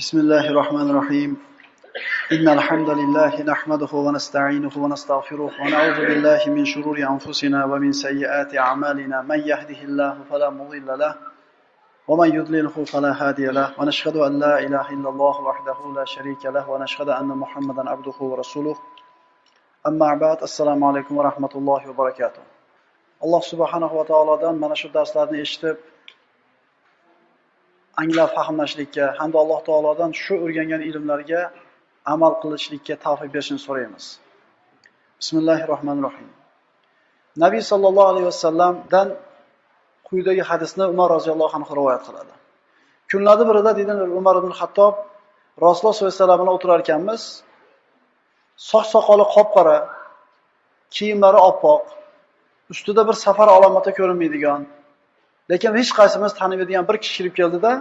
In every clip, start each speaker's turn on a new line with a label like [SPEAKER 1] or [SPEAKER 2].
[SPEAKER 1] بسم الله الرحمن الرحيم. إن الحمد لله نحمده ونستعينه ونستغفره ونعوذ بالله من شرور أنفسنا ومن سيئات أعمالنا. من يهده الله فلا مضل له ومن يضلله فلا هادي له. ونشهد أن لا إله إلا الله وحده لا شريك له. ونشهد أن محمدا عبده ورسوله. أما بعد السلام عليكم ورحمة الله وبركاته. alloh subhanahu va taolodan mana shu darslarni anglab fahmlashlikka hamda alloh taolodan shu o'rgangan ilmlarga amal qilishlikka tavfiq berishini so'raymiz. Bismillahi rohmanir rohim nabiy sollallohu alayhi vasallamdan quyidagi hadisni umar roziyallohu anhu rivoyat qiladi. Kunlarni birida deydi umar ibn hattob rasululloh sollallohu alayhi vasallam bilan o'tirar ekanmiz soch soqoli qop qora kiyimlari oppoq ustida bir safar alomati ko'rinmaydigan lekin hech qaysimiz tanimaydigan bir kishi kirib keldida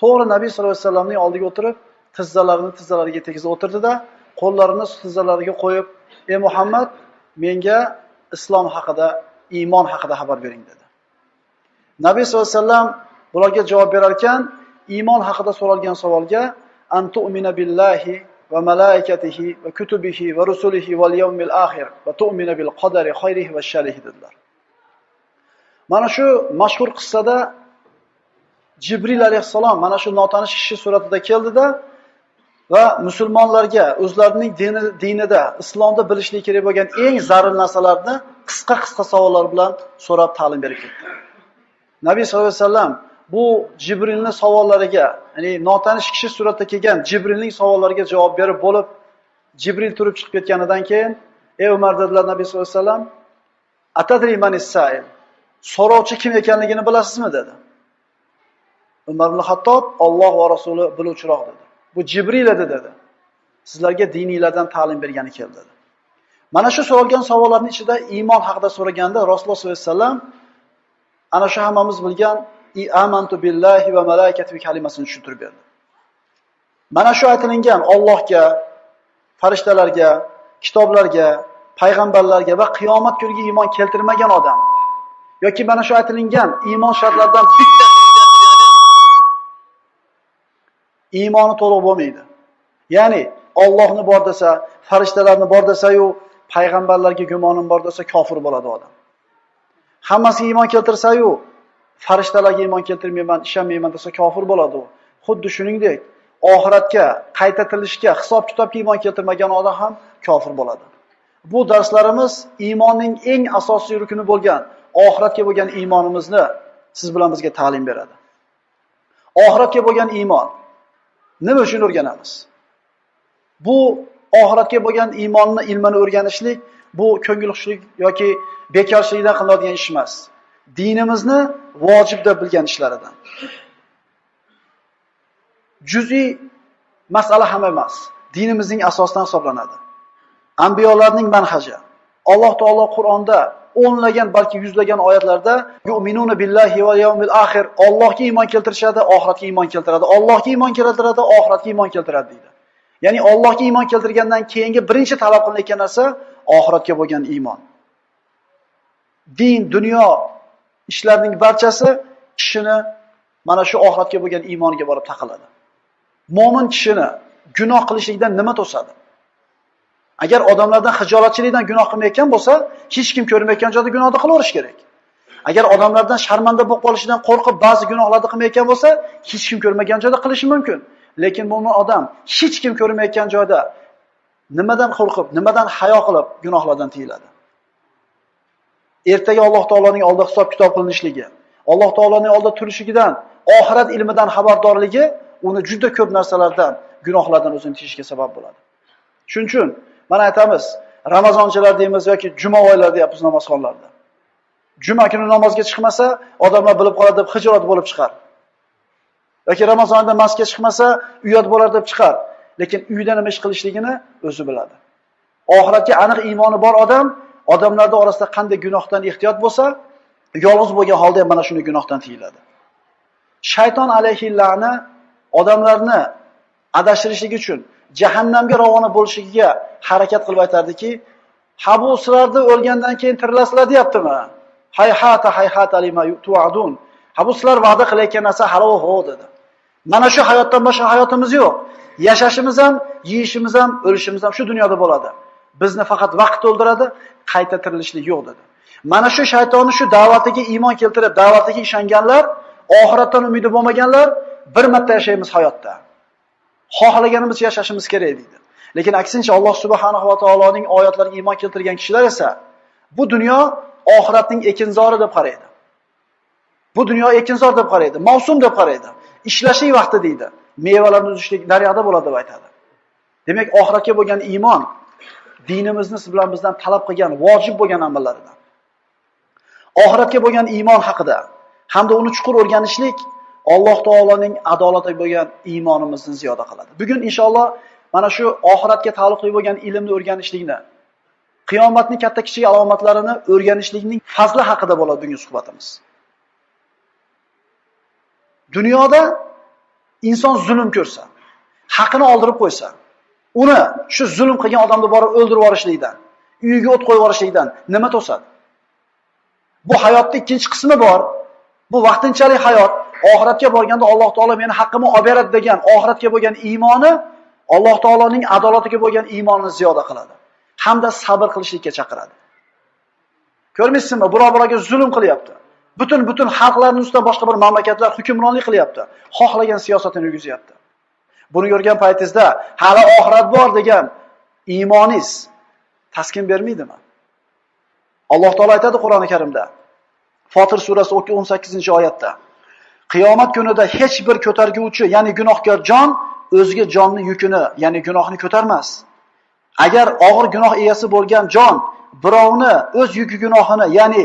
[SPEAKER 1] to'g'ri nabiy sallallohu alayhi vasallamning oldiga o'tirib tizzalarini tizzalariga tegizib o'tirdida qo'llarini tizzalariga qo'yib ey muhammad menga islom haqida iymon haqida xabar bering dedi nabiy sallallohu alayhi vasallam bularga javob berar ekan iymon haqida so'ralgan savolga antu'mina billahi va malaikatihi va kutubihi va rusulihi val yawmil akhir va tu'mina bil qadari khayrihi va sharrihi dedilar. Mana shu mashhur qissada Jibril alayhissalom mana shu notanish kishi suratida keldida va musulmonlarga o'zlarining dini, dinida, islomda bilishlik kerak bo'lgan eng zarur narsalarni qisqa-qisqa savollar bilan so'rab ta'lim berib ketdi. Nabiy sollallohu alayhi vasallam bu Jibrilning savollariga, ya'ni notanish kishi suratda kelgan Jibrilning savollariga javob berib bo'lib, Jibril turib chiqib ketganidan keyin, "Ey Umar" dedilar Nabiy sollallohu alayhi vasallam, "Atadri manis? So'rovchi kim ekanligini bilasizmi dedi. Umar ibn Hattob Alloh va Rasuli biluvchiroq dedi. Bu Jibril edi dedi. Sizlarga diniylardan ta'lim bergani keldi dedi. Mana shu so'ralgan savollarning ichida iymon haqida so'raganda Rasululloh sollallohu alayhi vasallam ana shu hammamiz bilgan amantu billahi va malaikatihi kalimasini tushuntirib berdi. Mana shu aytilingan Allohga, farishtalarga, kitoblarga, payg'ambarlarga va qiyomat kuniga iymon keltirmagan odam yoki mana shu aytilingan iymon shartlaridan bittasini qilgan iymoni to'liq bo'lmaydi. Ya'ni Allohni bor desa, farishtalarni bor desa-yu, payg'ambarlarga gumonim bor desa kofir bo'ladi odam. Hammasi iymon keltirsa-yu, farishtalarga iymon keltirmayman, ishonmayman desa kofir bo'ladi u. Xuddi shuningdek, oxiratga, qayta tirilishga, hisob kitobga iymon keltirmagan odam ham kofir bo'ladi. Bu darslarimiz iymonning eng asosiy rukuni bo'lgan oxiratga bo'lgan iymonimizni siz bilan bizga ta'lim beradi. Oxiratga bo'lgan iymon nima uchun o'rganamiz? Bu oxiratga bo'lgan iymonni ilmini o'rganishlik bu ko'ngilxushlik yoki bekorchilikdan qilinadigan ish emas. Dinimizni vojib deb bilgan ishlaridan. Juz'iy masala ham emas. Dinimizning asosidan hisoblanadi. Anbiyolarning manhaji. Alloh taolo Qur'onda o'nlagan balki yuzlagan oyatlarda yu'minuna billahi va yawmil axir Allohga iymon keltirishadi, oxiratga iymon keltiradi. Allohga iymon keltiradi, oxiratga iymon keltiradi deydi. Ya'ni Allohga iymon keltirgandan keyingi birinchi talab qilinayotgan narsa oxiratga bo'lgan iymon. Din, dunyo ishlarning barchasi kishini mana shu oxiratga bo'lgan iymoniga borib taqaladi. Mo'min kishini gunoh qilishlikdan nima to'sadi? Agar odamlardan xijolatchilikdan gunoh qilmayotgan bo'lsa, hech kim ko'rmayotgan joyda gunohni qilaverish kerak. Agar odamlardan sharmanda bo'lib qolishidan qo'rqib ba'zi gunohlarni qilmayotgan bo'lsa, hech kim ko'rmagan joyda qilishi mumkin. Lekin mo'min odam hech kim ko'rmayotgan joyda nimadan qo'rqib, nimadan hayo qilib gunohlardan tiyiladi? Ertaga Alloh taoloning oldida hisob kitob qilinishligi, Alloh taoloning oldida turishigidan, oxirat ilmidan xabardorligi uni juda ko'p narsalardan, gunohlardan o'zini tiyishga sabab bo'ladi. Shuning uchun mana aytamiz, Ramazonchilar deymiz yoki juma oylar deyapmiz namozxonlarda. Juma kuni namozga chiqmasa, odamlar bilib qoladi deb hijolat bo'lib chiqar. yoki Ramazonda masga chiqmasa, uyat bo'lar deb chiqar. Lekin uyda nima ish qilishligini o'zi biladi. Oxiratga aniq iymoni bor odam odamlarda orasida qanday gunohdan ehtiyot bo'lsa, yolg'iz bo'lgan holda ham mana shuni gunohdan tiyiladi. Shayton alayhi la'na odamlarni adashtirishlik uchun jahannamga ravona bo'lishiga harakat qilib aytardiki, "Ha bu sizlarni o'lgandan keyin tirilasizlar deyaptimi? Hayhata hayhata lima tu'adun." Ha bu sizlar va'da qilayotgan narsa hali ho dedi. Mana shu hayotdan boshqa hayotimiz yo'q. Yashashimiz ham, yeyishimiz ham, o'lishimiz ham shu dunyoda bo'ladi. Bizni faqat vaqt o'ldiradi, qayta tirilishlik yo'q dedi. Mana shu shaytonni shu da'vatiga iymon keltirib, da'vatiga ishonganlar, oxiratdan umidi bo'lmaganlar bir marta yashaymiz hayotda. Xohlaganimiz yashashimiz kerak deydi. Lekin aksincha Alloh subhanahu va taoloning oyatlariga iymon keltirgan kishilar esa bu dunyo oxiratning ekinzori deb qaraydi. Bu dunyo ekinzor deb qaraydi, mavsum deb qaraydi. Ishlashlik vaqti deydi. Mevalarni uzishlik daryoda bo'ladi deb aytadi. Demak, oxiratga bo'lgan iymon dinimizni siz bilan bizdan talab qilgan vojib bo'lgan amallardan. Oxiratga bo'lgan iymon haqida hamda uni chuqur o'rganishlik Alloh taoloning adolatiga bo'lgan iymonimizni ziyoda qiladi. Bugun inshaalloh mana shu oxiratga taalluqli bo'lgan ilmni o'rganishlikni, qiyomatning katta kichik alomatlarini o'rganishlikning fazli haqida bo'ladi bugungi suhbatimiz. Dunyoda inson zulm ko'rsa, haqini oldirib qo'ysa, uni shu zulm qilgan odamni borib o'ldirib yuborishlikdan, uyiga o't qo'yib yuborishlikdan nima to'sadi? Bu hayotning ikkinchi qismi bor. Bu vaqtinchalik hayot. Oxiratga borganda Alloh taolo meni haqqimni olib beradi degan oxiratga bo'lgan iymoni Alloh taoloning adolatiga bo'lgan iymonini ziyoda qiladi. Hamda sabr qilishlikka chaqiradi. Ko'rmaysizmi? birov-birovga zulm qilyapti. Butun butun xalqlarning ustidan boshqa bir mamlakatlar hukmronlik qilyapti. Xohlagan siyosatini yurgizyapti. Buni ko'rgan paytingizda hali oxirat bor degan iymoningiz taskin bermaydimi? Alloh taolo aytadi Qur'oni Karimda. Fotir surasi 18-oyatda. Qiyomat kunida hech bir ko'targuvchi, ya'ni gunohkor jon o'ziga jonni yukini, ya'ni gunohni ko'tarmas. Agar og'ir gunoh egasi bo'lgan jon birovni o'z yuki gunohini, ya'ni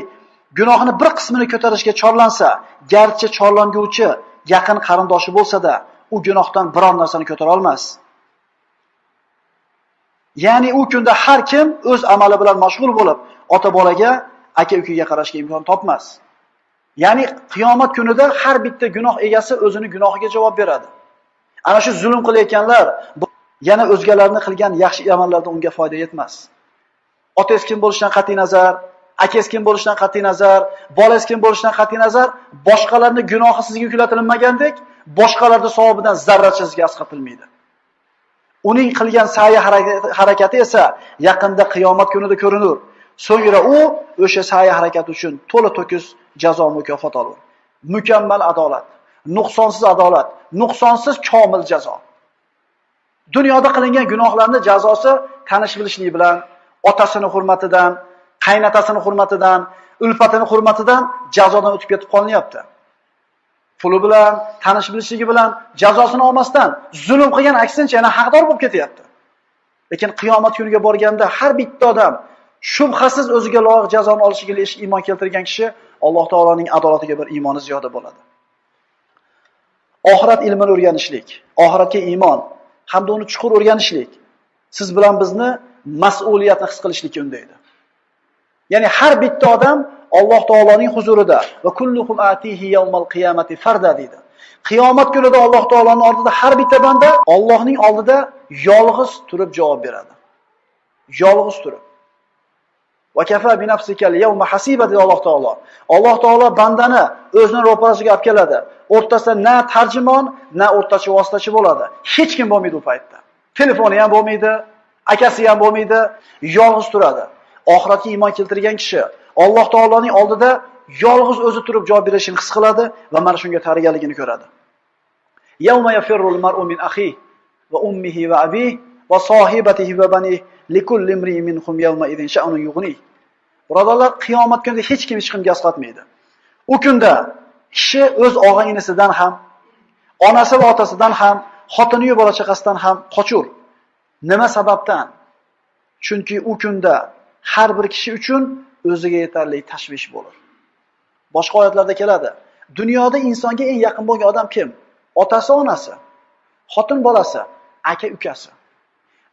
[SPEAKER 1] gunohini bir qismini ko'tarishga chorlansa, garchi chorlanguvchi yaqin qarindoshi bo'lsa-da, u gunohdan biror narsani ko'tara olmas. Ya'ni u kunda har kim o'z amali bilan mashg'ul bo'lib, ota-bolaga, aka-ukaga qarashga imkon topmas. Ya'ni qiyomat kunida har bitta gunoh egasi o'zini gunohiga javob beradi. Ana shu zulm qilayotganlar yana o'zgalarni qilgan yaxshi amallarda unga foyda yetmas. Otangiz kim bo'lishidan qat'iy nazar, akangiz kim bo'lishidan qat'iy nazar, bolangiz kim bo'lishidan qat'iy nazar, boshqalarni gunohi sizga yuklatilmagandek, boshqalarning savobidan zarracha sizga asqatilmaydi. Uning qilgan sa'yi harakati esa yaqinda qiyomat kunida ko'rinur. So'ngra u o'sha sa'yi harakati uchun to'la to'kis jazo mukofot olur. Mukammal adolat, nuqsonsiz adolat, nuqsonsiz komil jazo. Dunyoda qilingan gunohlarning jazosi tanish bilishlik bilan, otasini hurmatidan, qaynatasini hurmatidan, ulfatini hurmatidan jazodan o'tib ketib qolinyapti. Puli bilan, tanish bilishligi bilan jazosini olmasdan zulm qilgan aksincha yana haqdor bo'lib ketyapti. Lekin qiyomat kuniga borganda har bitta odam shubhasiz o'ziga loyiq jazoni olishiga iymon keltirgan kishi Alloh taoloning adolatiga bir iymoni ziyoda bo'ladi. Oxirat ilmini o'rganishlik, oxiratga iymon hamda uni chuqur o'rganishlik siz bilan bizni mas'uliyatni his qilishlikka undaydi. Ya'ni har bitta odam Alloh taoloning huzurida va kulluhum atihi yawmal qiyamati farda deydi. Qiyomat kunida Alloh taoloning oldida har bitta banda Allohning oldida yolg'iz turib javob beradi. Yolg'iz turib. Va kafa bi nafsika al-yawma hasiba deydi Alloh taolo. Alloh taolo bandani o'zini ro'parasiga olib keladi. O'rtasida na tarjimon, na o'rtachi vositachi bo'ladi. Hech kim bo'lmaydi u paytda. Telefoni ham bo'lmaydi, akasi ham bo'lmaydi, yolg'iz turadi. Oxiratga iymon keltirgan kishi Alloh taoloning oldida yolg'iz o'zi turib javob berishini his qiladi va mana shunga tayyorgarligini ko'radi. Yawma yafirrul mar'u min akhihi va ummihi va abihi va sohibatihi va bani likulli imrin minhum yawma idin sha'nun yughni. Birodarlar, qiyomat kunida hech kim hech kimga asqatmaydi. U kunda kishi o'z og'a-inisidan ham, onasi va otasidan ham, xotini va bola chaqasidan ham qochur. Nima sababdan? Chunki u kunda har bir kishi uchun o'ziga yetarli tashvish bo'lar. Boshqa oyatlarda keladi. Dunyoda insonga eng yaqin bo'lgan odam kim? Otasi, onasi, xotin bolasi, aka, ukasi.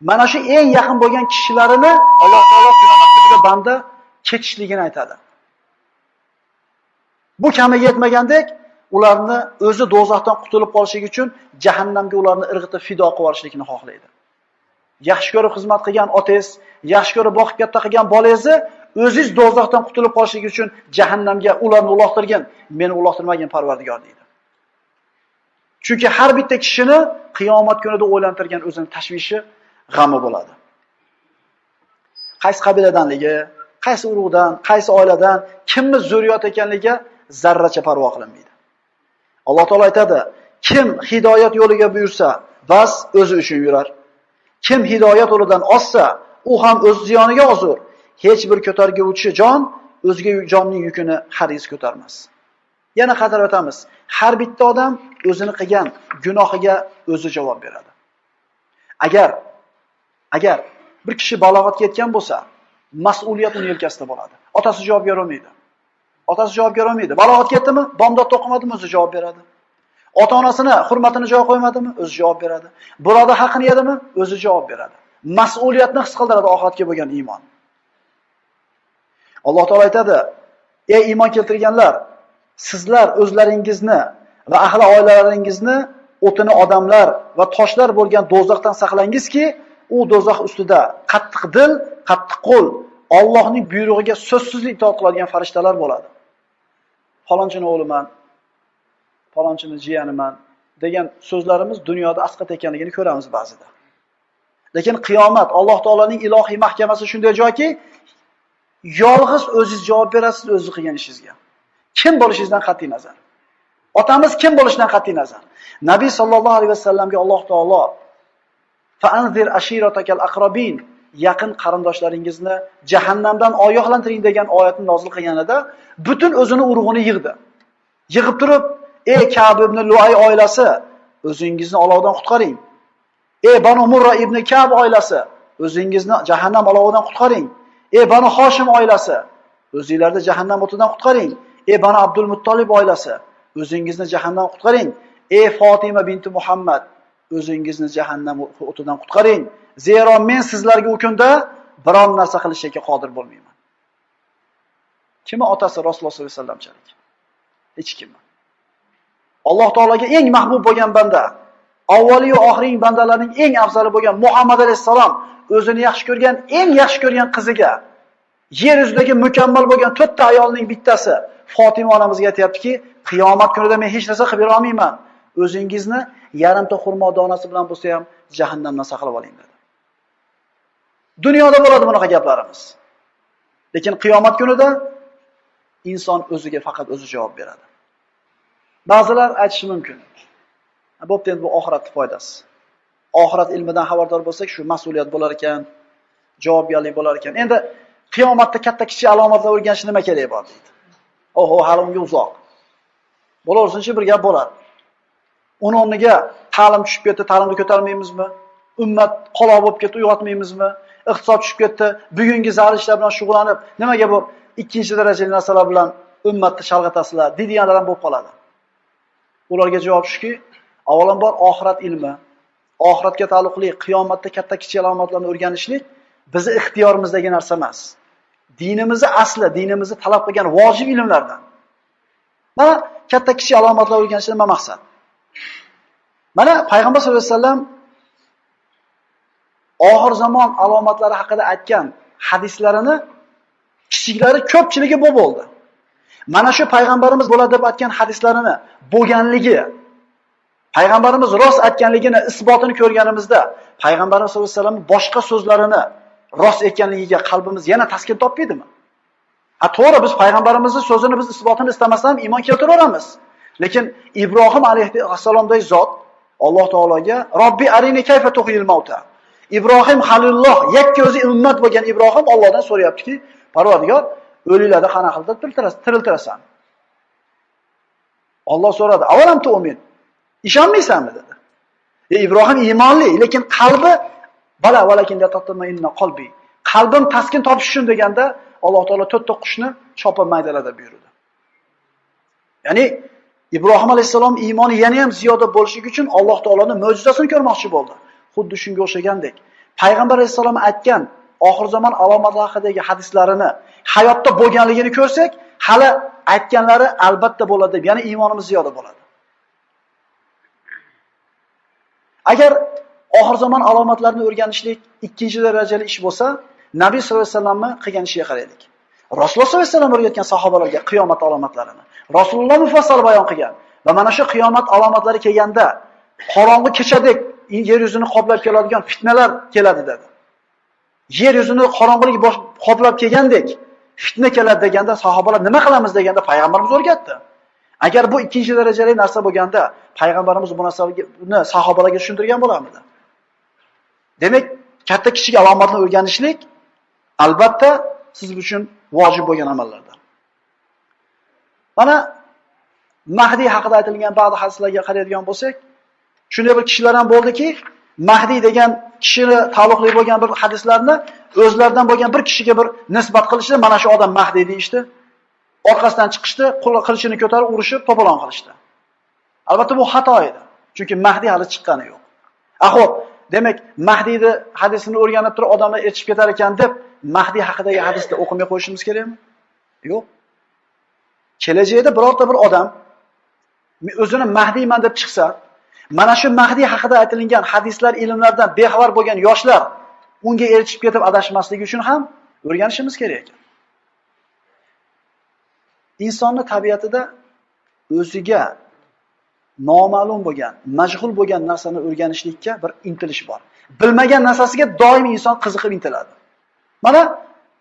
[SPEAKER 1] Mana shu eng yaqin bo'lgan kishilarini Alloh taolo qiyomat kunida banda ketishligini aytadi. Bu kamiga yetmagandek, ularni o'zi do'zaxdan qutulib qolishligi uchun jahannamga ularni irg'itib fido qilib yuborishlikni xohlaydi. Yaxshi ko'rib xizmat qilgan otangiz, yaxshi ko'rib boqib katta qilgan bolangizni o'zingiz do'zaxdan qutulib qolishlik uchun jahannamga ularni uloqtirgan, meni uloqtirmagan Parvardigor deydi. Chunki har bitta kishini qiyomat kunida o'ylantirgan o'zini tashvishi, g'ami bo'ladi. Qaysi qabiladanligi, qaysi urug'dan, qaysi oiladan, kimni zurriyot ekanligiga zarracha parvo qilinmaydi. Alloh taolo aytadi: "Kim hidoyat yo'liga buyursa, bas o'zi uchun yurar. Kim hidoyat yo'lidan ozsa, u ham o'z ziyoniga ozur. Hech bir ko'targuvchi jon o'zga jonning yukini hargiz ko'tarmas." Yana qaytarib o'tamiz. Har bitta odam o'zini qilgan gunohiga o'zi javob beradi. Agar agar bir kishi balog'atga yetgan bo'lsa, mas'uliyat uni yelkasida bo'ladi. Otasi javob bera olmaydi. Otasi javob bera olmaydi. Balog'atga yetdimi, bomdod to'qimadimi, o'zi javob beradi. Ota-onasini hurmatini joy qo'ymadimi, o'zi javob beradi. Birodar haqini yedimi, o'zi javob beradi. Mas'uliyatni his qildiradi oxiratga bo'lgan iymon. Alloh taolay aytadi: "Ey iymon keltirganlar, sizlar o'zlaringizni va ahli oilalaringizni o'tini odamlar va toshlar bo'lgan do'zaxdan saqlangizki, u do'zax ustida qattiq dil, qattiq qo'l, Allohning buyrug'iga so'zsiz itoat qiladigan farishtalar bo'ladi. Falonchini o'g'liman, falonchini jiyaniman degan so'zlarimiz dunyoda asqat ekanligini ko'ramiz ba'zida. Lekin qiyomat Alloh taolaning ilohiy mahkamasi shunday joyki, yolg'iz o'zingiz javob berasiz o'zingiz qilgan ishingizga. Kim bo'lishingizdan qat'iy nazar. Otamiz kim bo'lishidan qat'iy nazar. Nabiy sallallohu alayhi vasallamga Alloh taolo fa'anzir ashiratakal aqrabin yaqin qarindoshlaringizni jahannamdan oyoqlantiring degan oyatni nozil qilganida butun o'zini urug'ini yig'di. Yig'ib turib, ey Ka'b ibn Luay oilasi, o'zingizni olovdan qutqaring. Ey Banu Murra ibn Ka'b oilasi, o'zingizni jahannam olovidan qutqaring. Ey Banu Hoshim oilasi, o'zingizlarni jahannam o'tidan qutqaring. Ey Banu Abdul Muttolib oilasi, o'zingizni jahannam qutqaring. Ey Fatima binti Muhammad, o'zingizni jahannam o'tidan qutqaring. Zero men sizlarga u kunda biron narsa qilishga qodir bo'lmayman. Kimi otasi Rasululloh sollallohu alayhi vasallamchalik? Hech kim. Alloh taolaga eng mahbub bo'lgan banda, avvaliyu va oxirgi bandalarning eng afzali bo'lgan Muhammad alayhisalom o'zini yaxshi ko'rgan, eng yaxshi ko'rgan qiziga yer yuzidagi mukammal bo'lgan to'rtta ayolning bittasi Fatima onamizga aytayaptiki, qiyomat kunida men hech narsa qilib bera olmayman. O'zingizni yarimta xurmo donasi bilan bo'lsa ham jahannamdan saqlab oling dedi. Dunyoda bo'ladi bunaqa gaplarimiz. Lekin qiyomat kunida inson o'ziga faqat o'zi javob beradi. Ba'zilar aytishi mumkin. Bo'pti endi bu oxiratni foydasi. Oxirat ilmidan xabardor bo'lsak, shu mas'uliyat bo'lar ekan, javobgarlik bo'lar ekan. Endi qiyomatda katta kichik alomatlar o'rganish nima kerak bor deydi. Oho, hali unga uzoq. Bo'laversinchi bir gap bo'ladi. Uni o'rniga ta'lim tushib ketdi, ta'limni ko'tarmaymizmi? Ummat qoloq bo'lib ketdi, uyg'otmaymizmi? Iqtisod tushib ketdi, bugungi zarur ishlar bilan shug'ullanib, nimaga bu ikkinchi darajali narsalar bilan ummatni chalg'atasizlar, deydiganlar ham bo'lib qoladi. Ularga javob shuki, avvalambor oxirat ilmi, oxiratga taalluqli qiyomatda katta kichik alomatlarni o'rganishlik bizni ixtiyorimizdagi narsa emas. Dinimizni asli, dinimizni talab qilgan vojib ilmlardan. Mana katta kichik alomatlar o'rganishdan nima maqsad? Mana payg'ambar sollallohu alayhi vasallam oxir zamon alomatlari haqida aytgan hadislarini kichiklari ko'pchiligi bu bo'ldi. Mana shu payg'ambarimiz bo'ladi deb aytgan hadislarini bo'lganligi payg'ambarimiz rost aytganligini isbotini ko'rganimizda payg'ambarimiz sollallohu alayhi vasallam boshqa so'zlarini rost ekanligiga qalbimiz yana taskin topmaydimi? Ha to'g'ri biz payg'ambarimizning so'zini biz isbotini istamasdan iymon keltiraveramiz. Lekin Ibrohim alayhissalomdagi zot Alloh taologa Robbi arini kayfa tuhil mauta. Ibrohim Halilulloh yakka o'zi ummat bo'lgan Ibrohim Allohdan so'rayaptiki, Parvardigor, o'liklarni qanaqa qilib tiriltirasan? Alloh so'radi, "Avalam tu'min?" Ishonmaysanmi dedi. E Ibrohim iymonli, lekin qalbi bala valakin inna qalbi. Qalbim taskin topish uchun deganda Alloh taolo to'rtta qushni chopib maydalada buyurdi. Ya'ni Ibrohim alayhisalom iymoni yana ham ziyoda bo'lishi uchun Alloh taoloning mo'jizasini ko'rmoqchi bo'ldi. Xuddi shunga o'xshagandek, payg'ambar alayhisalom aytgan oxir zamon alomatlari haqidagi hadislarini hayotda bo'lganligini ko'rsak, hali aytganlari albatta bo'ladi deb, ya'ni iymonimiz ziyoda bo'ladi. Agar oxir zamon alomatlarini o'rganishlik ikkinchi darajali ish bo'lsa, Nabiy sollallohu alayhi vasallamni qilgan ishiga qaraylik. Rasululloh sollallohu alayhi vasallam o'rgatgan sahobalarga qiyomat alomatlarini Rasululloh mufassal bayon qilgan. Va mana shu qiyomat alomatlari kelganda qorong'i kechadek yer yuzini qoplab keladigan fitnalar keladi dedi. Yer yuzini qorong'ulik qoplab kelgandek fitna keladi deganda sahobalar nima qilamiz deganda payg'ambarimiz o'rgatdi. Agar bu ikkinchi darajali narsa bo'lganda payg'ambarimiz bu narsani sahobalarga tushuntirgan bo'larmidi? Demak, katta kichik alomatni o'rganishlik albatta siz uchun vojib bo'lgan amallardan. Mana Mahdi haqida aytilgan ba'zi hadislarga qaraydigan bo'lsak, shunday bir kishilar ham bo'ldiki, Mahdi degan kishini taalluqli bo'lgan bir hadislarni o'zlaridan bo'lgan bir kishiga bir nisbat qilishdi, mana shu odam Mahdi deyishdi. Orqasidan chiqishdi, qilichini ko'tarib urishib, to'polon qilishdi. Albatta bu xato edi. Chunki Mahdi hali chiqqani yo'q. Aho'p, demak, Mahdiyni hadisini o'rganib turib odamlar erishib ketar ekan deb Mahdi haqidagi hadisni o'qimay qo'yishimiz kerakmi? Yo'q. Kelajakda birorta bir odam o'zini Mahdiyman deb chiqsa, mana shu Mahdi haqida aytilgan hadislar, ilmlardan bexabar bo'lgan yoshlar unga erishib ketib adashmasligi uchun ham o'rganishimiz kerak ekan. Insonning tabiatida o'ziga noma'lum bo'lgan, majhul bo'lgan narsani o'rganishlikka bir intilish bor. Bilmagan narsasiga doim inson qiziqib intiladi. Mana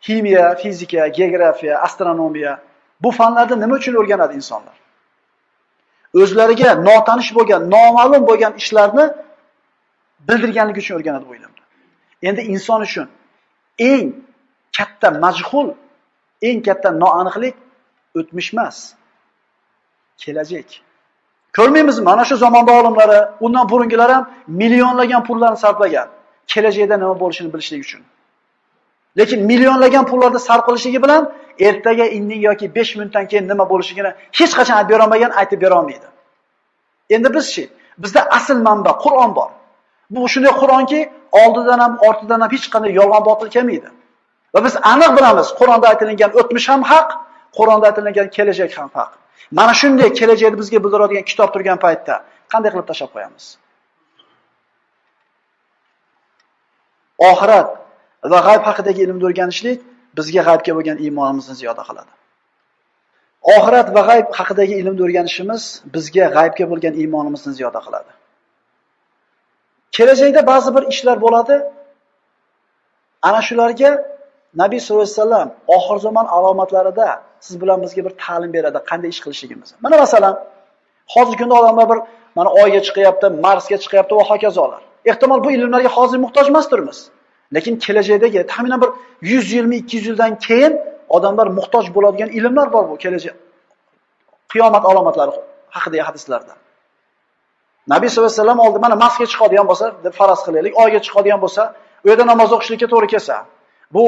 [SPEAKER 1] ximiya, fizika, geografiya, astronomiya bu fanlarni nima uchun o'rganadi insonlar? O'zlariga notanish bo'lgan, noma'lum bo'lgan ishlarni bildirganligi uchun o'rganadi bu ilmni. Endi inson uchun eng katta majhul, eng katta noaniqlik o'tmish emas, kelajak. Ko'rmaymizmi? Mana shu zamonda olimlari, undan burungilar ham millionlagan pullarni sarflagan. Kelajakda nima bo'lishini bilishlik uchun. Lekin millionlagan pullarni sarf qilishligi bilan ertaga, indin yoki 5 minutdan keyin nima bo'lishligini hech qachon aytib bera olmagan, aytib bera olmaydi. Endi bizchi? Bizda asl manba Qur'on bor. Bu shunday Qur'onki, oldidan ham, ortidan ham hech qanday yolg'on botil kelmaydi. Va biz aniq bilamiz, Qur'onda aytilgan o'tmish ham haq, Qur'onda aytilgan kelajak ham haq. Mana shunday kelajakni bizga bildiradigan kitob turgan paytda qanday qilib tashab qo'yamiz? Oxirat va g'ayb haqidagi ilmni o'rganishlik bizga g'aybga bo'lgan iymonimizni ziyoda qiladi. Oxirat va g'ayb haqidagi ilmni o'rganishimiz bizga g'aybga bo'lgan iymonimizni ziyoda qiladi. Kelajakda ba'zi bir ishlar bo'ladi. Ana shularga Nabiy sollallohu alayhi vasallam oxir zamon alomatlarida siz bilan bizga bir ta'lim beradi, qanday ish qilishligimizni. Mana masalan, hozirgi kunda odamlar bir mana oyga chiqyapti, Marsga chiqyapti va hokazolar. Ehtimol bu ilmlarga hozir muhtoj emasdirmiz. Lekin kelajakdagi taxminan bir 120 200 yildan keyin odamlar muhtoj bo'ladigan ilmlar bor bu kelajak. Qiyomat alomatlari haqidagi hadislarda. Nabiy sollallohu alayhi vasallam oldi mana Marsga chiqadigan bo'lsa, deb faraz qilaylik, oyga chiqadigan bo'lsa, u yerda namoz o'qishlikka to'g'ri kelsa, bu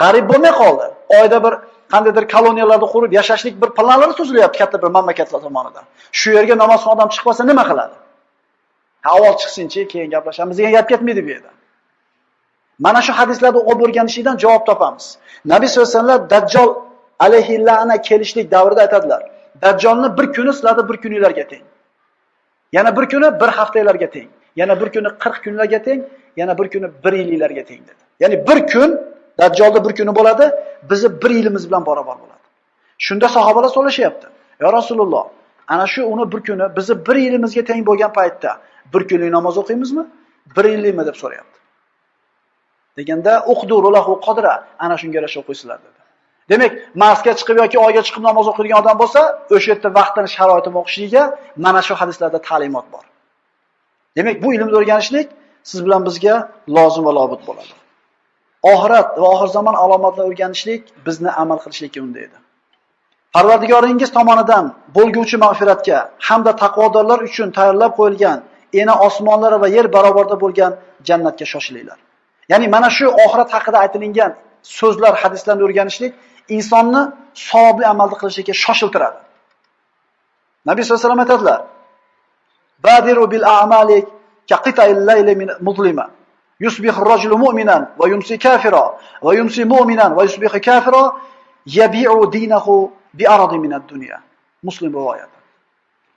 [SPEAKER 1] g'arib bo'lmay qoldi. Oyda bir qandaydir koloniyalarda qurib yashashlik bir planlari tuzilyapti katta bir mamlakatlar tomonidan. Shu yerga namozxon odam chiqib qolsa nima qiladi? Ha, avval chiqsinchi, keyin gaplashamiz degan gap ketmaydi bu yerda. Mana shu hadislarni o'qib o'rganishdan javob topamiz. Nabiy sollallohu alayhi vasallam Dajjal alayhi la'na kelishlik davrida aytadilar. Dajjolni bir kuni sizlarda bir kuninglarga teng. Yana bir kuni bir haftalarga teng. Yana bir kuni 40 kunlarga teng, yana bir kuni 1 yillarga teng dedi. Ya'ni bir kun Dajjolni bir kuni bo'ladi, bizni bir yilimiz bilan barobar bo'ladi. Shunda sahobalar so'rashyapti. "Ya Rasululloh, ana shu uni bir kuni bizni bir yilimizga teng bo'lgan paytda bir kunlik namoz o'qiymizmi? Bir yillikmi?" deb so'rayapti. Deganda uqduru lahu qadra, ana shunga yarasha o'qiysizlar dedi. Demak, Marsga chiqib yoki Oyga chiqib namoz o'qiydigan odam bo'lsa, o'sha yerda vaqtini, sharoitini o'qishligiga mana shu hadislarda ta'limot bor. Demak, bu ilmni o'rganishlik siz bilan bizga lozim va lobut bo'ladi. Oxirat va oxir zamon alomatlarini o'rganishlik bizni amal qilishlikka undaydi. Parvardigoringiz tomonidan bo'lguvchi mag'firatga hamda taqvodorlar uchun tayyorlab qo'yilgan eni osmonlar va yer barobarda bo'lgan jannatga shoshilinglar. Ya'ni mana shu oxirat haqida aytilgan so'zlar, hadislarni o'rganishlik insonni savobli amalni qilishga shoshiltiradi. Nabiy sollallohu alayhi vasallam aytadilar: "Badiru bil a'mali qita'il layli min muzlima." Yusbihu ar-rajulu mu'minan va yumsi kafira va yumsi mu'minan va yusbihu kafira yabi'u dinahu bi aradin min ad-dunya. Muslim rivoyati.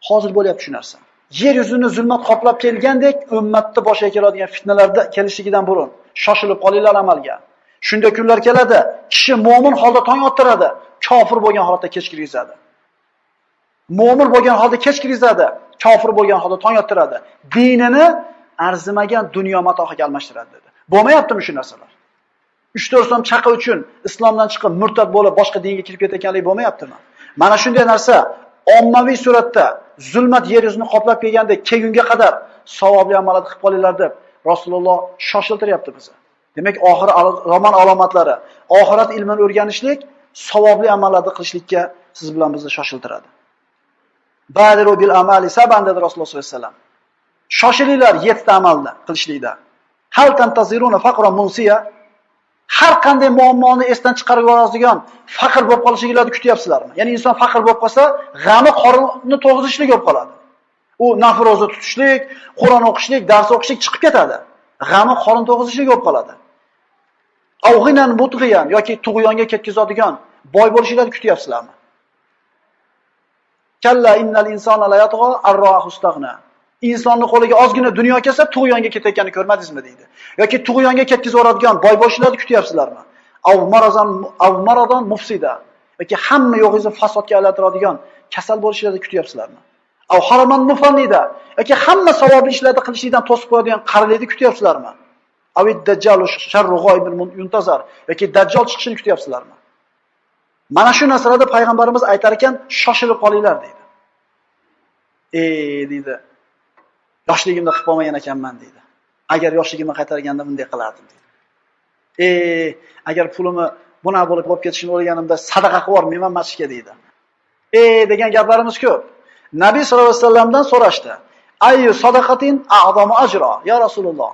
[SPEAKER 1] Hozir bo'lyapti shu narsa. Yer yuzini zulmat qoplab kelgandek, ummatni boshiga keladigan fitnalarda kelishligidan burun shoshilib qolinglar amalga. Shunda kunlar keladi, kishi mu'min holda tong ottiradi, kofir bo'lgan holatda kech kirgizadi. Mo'min bo'lgan holda kech kirgizadi kofir bo'lgan holda tong ottiradi. Dinini arzimagan dunyo matohiga almashtiradi dedi. Bo'lmayaptimi shu narsalar? 3-4 so'm chaqa uchun islomdan chiqib murtad bo'lib boshqa dinga kirib ketayotganlik bo'lmayaptimi? Mana shunday narsa ommaviy suratda zulmat yer yuzini qoplab kelganda kelgunga qadar savobli amallar qilib qolinglar deb Rasululloh shoshiltiryapti bizni. Demak, oxir roman alomatlari, oxirat ilmini o'rganishlik savobli amallarni qilishlikka siz bilan bizni shoshiltiradi. Badiru bil amali saban dedi Rasululloh sollallohu alayhi vasallam. Shoshilinglar yettita amalni qilishlikda. Hal tantaziruna faqra munsiya har qanday muammoni esdan chiqarib yuboradigan faqir bo'lib qolishinglarni kutyapsizlarmi? Ya'ni inson faqir bo'lib qolsa, g'ami qorinni to'g'izishlik bo'lib qoladi. U nafroza tutishlik, Qur'on o'qishlik, dars o'qishlik chiqib ketadi. G'ami qorin to'g'izishlik bo'lib qoladi. Avg'inan mutg'iyan yoki tug'yonga ketkazadigan boy bo'lishinglarni kutyapsizlarmi? Kalla innal insona la yatg'o arrohustag'na. Insonni qo'liga ozgina dunyo kelsa tug'yonga ketayotganini ko'rmadingizmi deydi. yoki tug'yonga ketkazib yuboradigan boy boshlarni kutyapsizlarmi? Av mufsida yoki hamma yo'g'ingizni fasodga aylantiradigan kasal bo'lishlarni kutyapsizlarmi? Av haraman mufannida yoki hamma savobli ishlarni qilishlikdan to'sib qo'yadigan qarilikni kutyapsizlarmi? Avid sharru g'oybin yuntazar yoki dajjal chiqishini kutyapsizlarmi? Mana shu narsalarda payg'ambarimiz aytar ekan, shoshilib qolinglar deydi. E deydi. Yoshligimda qilib olmagan ekanman deydi. Agar yoshligimni qaytarganda bunday qilardim deydi. E agar pulimni bunaqa bo'lib olib ketishini o'ylaganimda sadaqa qilib yubormayman masjidga deydi. E degan gaplarimiz ko'p. Nabiy sollallohu alayhi vasallamdan so'rashdi. Ayyu sadaqatin a'zamu ajro ya Rasululloh.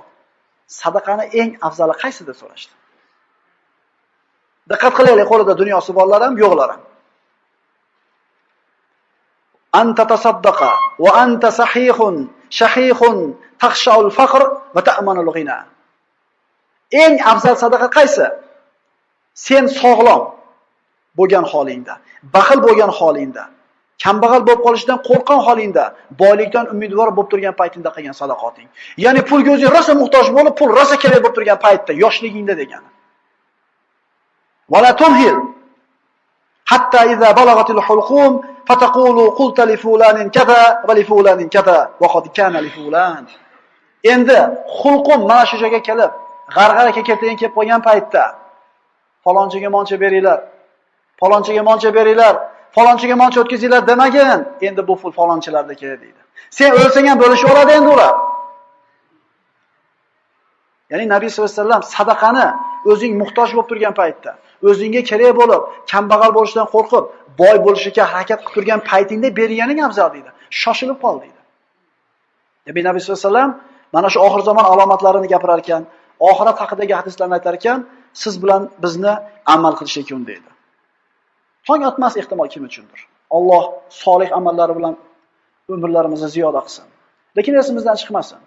[SPEAKER 1] Sadaqani eng afzali qaysi deb so'rashdi. Diqqat qilaylik, qo'lida dunyosi borlar ham, yo'qlar ham. Anta tasaddaqa va anta sahihun, shahihun, taqshaul faqr va ta'manul ghina. Eng afzal sadaqa qaysi? Sen sog'lom bo'lgan holingda, baxil bo'lgan holingda, kambag'al bo'lib qolishdan qo'rqgan holingda, boylikdan umidvor bo'lib turgan paytingda qilgan sadaqating. Ya'ni pulga o'zing rosa muhtoj bo'lib, pul rosa kerak bo'lib turgan paytda, yoshligingda degani. Wala tumhil hatta iza balagatil hulqum fataqulu qulta li fulanin kaza va li fulanin kaza va qad kana li fulan. Endi xulqum mana shu joyga kelib, g'arg'ara kekatayin kelib qolgan paytda falonchiga moncha beringlar. Falonchiga moncha beringlar. Falonchiga moncha o'tkazinglar demagin. Endi bu pul falonchilarniki deydi. Sen o'lsang ham bo'lishib oladi endi ular. Ya'ni Nabiy sollallohu alayhi vasallam sadaqani o'zing muhtoj bo'lib turgan paytda, o'zingga kerak bo'lib, kambag'al bo'lishdan qo'rqib, boy bo'lishga harakat qilib turgan paytingda berganing afzal deydi. Shoshilib qol deydi. Nabiy Nabiy sollallohu alayhi vasallam mana shu oxir zamon alomatlarini gapirar ekan, oxirat haqidagi hadislarni aytar ekan, siz bilan bizni amal qilishga undaydi. Tong otmas ehtimol kim uchundir. Alloh solih amallari bilan umrlarimizni ziyoda qilsin. Lekin esimizdan chiqmasin.